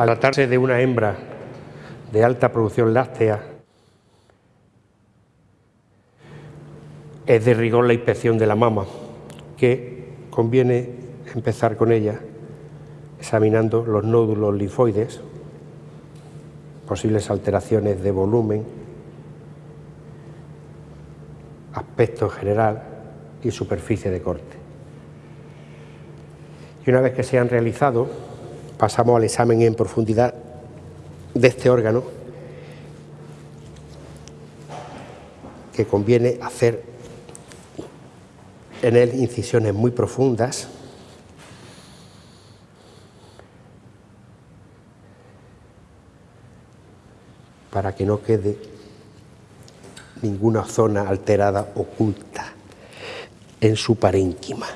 Al tratarse de una hembra de alta producción láctea, es de rigor la inspección de la mama, que conviene empezar con ella examinando los nódulos linfoides, posibles alteraciones de volumen, aspecto general y superficie de corte. Y una vez que se han realizado, pasamos al examen en profundidad de este órgano que conviene hacer en él incisiones muy profundas para que no quede ninguna zona alterada oculta en su parénquima.